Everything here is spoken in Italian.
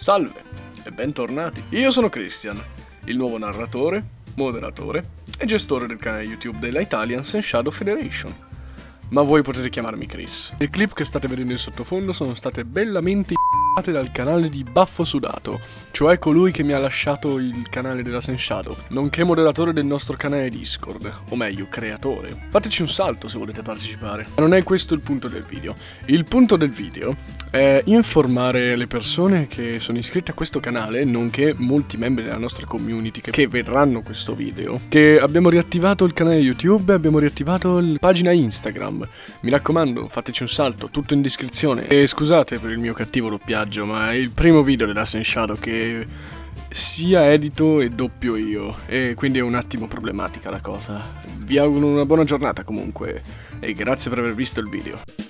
Salve e bentornati. Io sono Christian, il nuovo narratore, moderatore e gestore del canale YouTube della Italians and Shadow Federation. Ma voi potete chiamarmi Chris. Le clip che state vedendo in sottofondo sono state bellamente dal canale di Baffo Sudato, cioè colui che mi ha lasciato il canale della Senshadow, nonché moderatore del nostro canale Discord, o meglio, creatore. Fateci un salto se volete partecipare. Ma non è questo il punto del video. Il punto del video è informare le persone che sono iscritte a questo canale, nonché molti membri della nostra community che, vedranno questo video, che abbiamo riattivato il canale YouTube e abbiamo riattivato la pagina Instagram. Mi raccomando, fateci un salto, tutto in descrizione. E scusate per il mio cattivo doppiaggio, ma è il primo video della Shadow che sia edito e doppio io, e quindi è un attimo problematica la cosa. Vi auguro una buona giornata comunque, e grazie per aver visto il video.